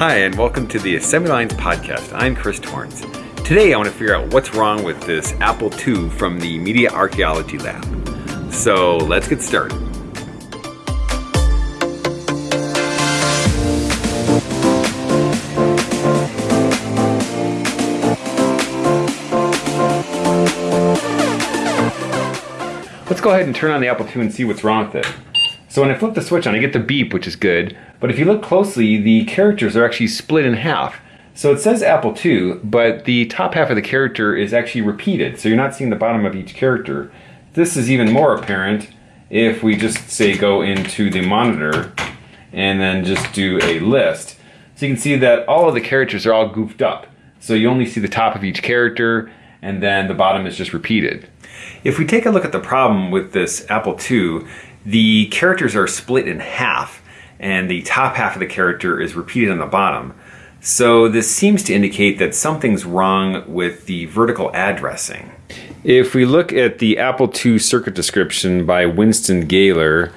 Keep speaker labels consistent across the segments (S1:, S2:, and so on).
S1: Hi, and welcome to the Assembly Lines Podcast. I'm Chris Torrence. Today, I want to figure out what's wrong with this Apple II from the Media Archaeology Lab. So, let's get started. Let's go ahead and turn on the Apple II and see what's wrong with it. So when I flip the switch on, I get the beep, which is good. But if you look closely, the characters are actually split in half. So it says Apple II, but the top half of the character is actually repeated. So you're not seeing the bottom of each character. This is even more apparent if we just say go into the monitor and then just do a list. So you can see that all of the characters are all goofed up. So you only see the top of each character and then the bottom is just repeated. If we take a look at the problem with this Apple II, the characters are split in half and the top half of the character is repeated on the bottom. So this seems to indicate that something's wrong with the vertical addressing. If we look at the Apple II circuit description by Winston Gayler,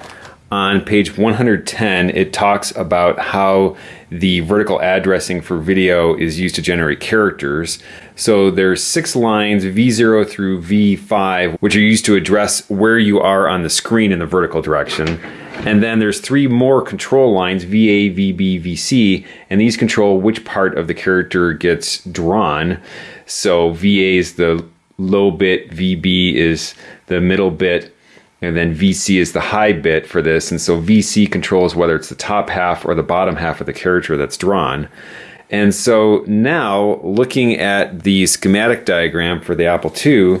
S1: on page 110, it talks about how the vertical addressing for video is used to generate characters. So there's six lines, V0 through V5, which are used to address where you are on the screen in the vertical direction. And then there's three more control lines, VA, VB, VC, and these control which part of the character gets drawn. So VA is the low bit, VB is the middle bit, and then VC is the high bit for this. And so VC controls whether it's the top half or the bottom half of the character that's drawn. And so now looking at the schematic diagram for the Apple II,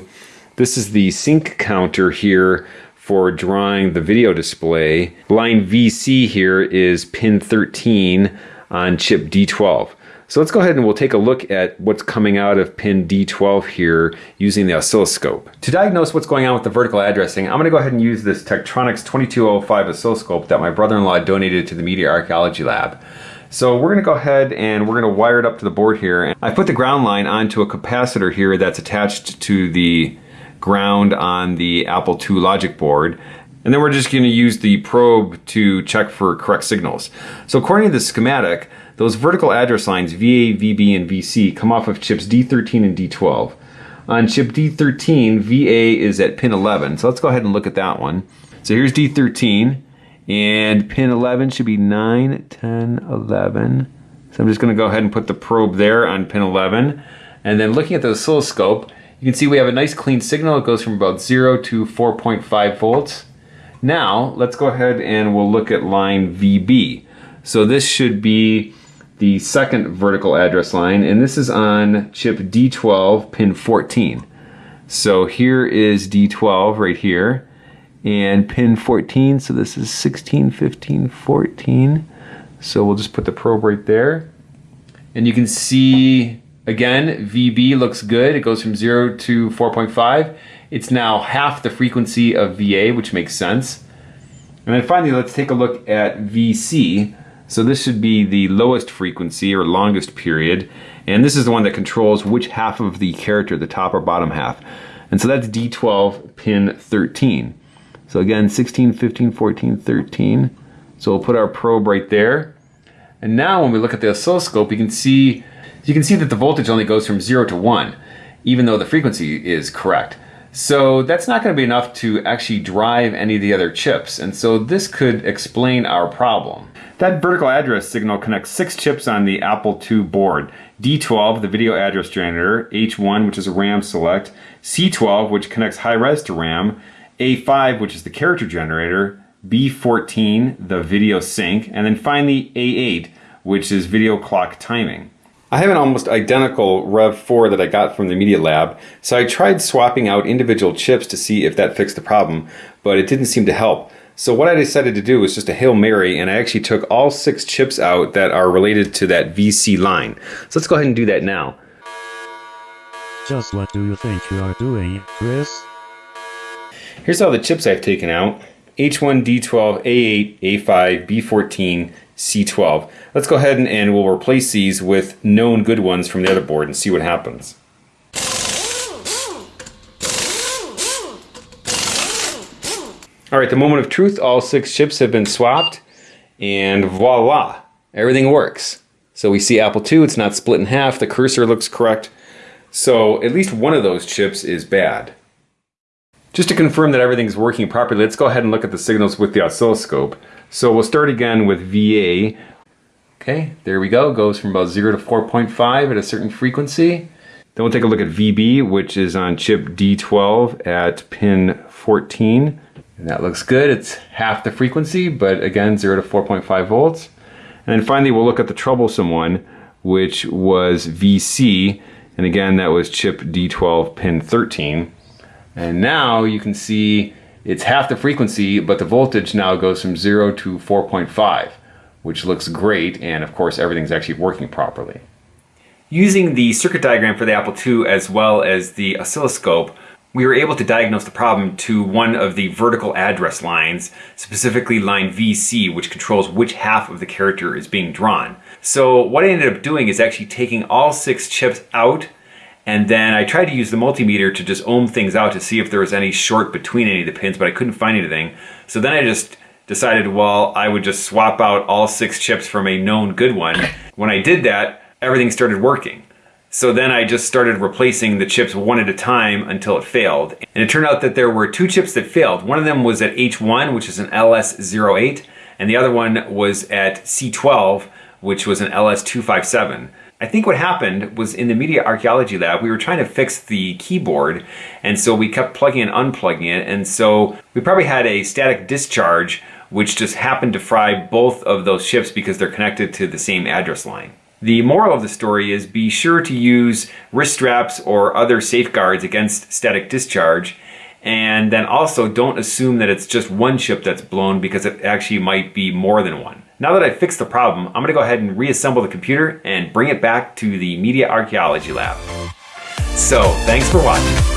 S1: this is the sync counter here for drawing the video display. Line VC here is pin 13 on chip D12. So let's go ahead and we'll take a look at what's coming out of pin D12 here using the oscilloscope. To diagnose what's going on with the vertical addressing, I'm going to go ahead and use this Tektronix 2205 oscilloscope that my brother-in-law donated to the Media Archaeology Lab. So we're going to go ahead and we're going to wire it up to the board here. And I put the ground line onto a capacitor here that's attached to the ground on the Apple II logic board. And then we're just going to use the probe to check for correct signals. So according to the schematic, those vertical address lines VA, VB, and VC come off of chips D13 and D12. On chip D13, VA is at pin 11. So let's go ahead and look at that one. So here's D13, and pin 11 should be 9, 10, 11. So I'm just going to go ahead and put the probe there on pin 11. And then looking at the oscilloscope, you can see we have a nice clean signal. It goes from about 0 to 4.5 volts. Now, let's go ahead and we'll look at line VB. So this should be the second vertical address line, and this is on chip D12, pin 14. So here is D12 right here, and pin 14, so this is 16, 15, 14. So we'll just put the probe right there. And you can see, again, VB looks good. It goes from 0 to 4.5. It's now half the frequency of VA, which makes sense. And then finally, let's take a look at VC. So this should be the lowest frequency or longest period. And this is the one that controls which half of the character, the top or bottom half. And so that's D12 pin 13. So again, 16, 15, 14, 13. So we'll put our probe right there. And now when we look at the oscilloscope, you can see you can see that the voltage only goes from 0 to 1, even though the frequency is correct. So that's not going to be enough to actually drive any of the other chips. And so this could explain our problem. That vertical address signal connects six chips on the Apple II board. D12, the video address generator, H1, which is a RAM select, C12, which connects high-res to RAM, A5, which is the character generator, B14, the video sync, and then finally A8, which is video clock timing. I have an almost identical Rev4 that I got from the Media Lab, so I tried swapping out individual chips to see if that fixed the problem, but it didn't seem to help. So what I decided to do was just a Hail Mary and I actually took all six chips out that are related to that VC line. So let's go ahead and do that now.
S2: Just what do you think you are doing, Chris?
S1: Here's all the chips I've taken out. H1, D12, A8, A5, B14, C12. Let's go ahead and, and we'll replace these with known good ones from the other board and see what happens. All right, the moment of truth, all six chips have been swapped and voila, everything works. So we see Apple II, it's not split in half, the cursor looks correct. So at least one of those chips is bad. Just to confirm that everything's working properly, let's go ahead and look at the signals with the oscilloscope. So we'll start again with VA. Okay, there we go, goes from about 0 to 4.5 at a certain frequency. Then we'll take a look at VB, which is on chip D12 at pin 14. And that looks good. It's half the frequency, but again, 0 to 4.5 volts. And then finally, we'll look at the troublesome one, which was VC. And again, that was chip D12 pin 13. And now you can see it's half the frequency, but the voltage now goes from 0 to 4.5, which looks great. And of course, everything's actually working properly. Using the circuit diagram for the Apple II as well as the oscilloscope, we were able to diagnose the problem to one of the vertical address lines, specifically line VC, which controls which half of the character is being drawn. So what I ended up doing is actually taking all six chips out and then I tried to use the multimeter to just ohm things out to see if there was any short between any of the pins, but I couldn't find anything. So then I just decided, well, I would just swap out all six chips from a known good one. When I did that, everything started working. So then I just started replacing the chips one at a time until it failed. And it turned out that there were two chips that failed. One of them was at H1, which is an LS08, and the other one was at C12, which was an LS257. I think what happened was in the media archaeology lab, we were trying to fix the keyboard, and so we kept plugging and unplugging it, and so we probably had a static discharge which just happened to fry both of those chips because they're connected to the same address line. The moral of the story is be sure to use wrist straps or other safeguards against static discharge and then also don't assume that it's just one chip that's blown because it actually might be more than one. Now that I've fixed the problem, I'm going to go ahead and reassemble the computer and bring it back to the Media Archaeology Lab. So, thanks for watching.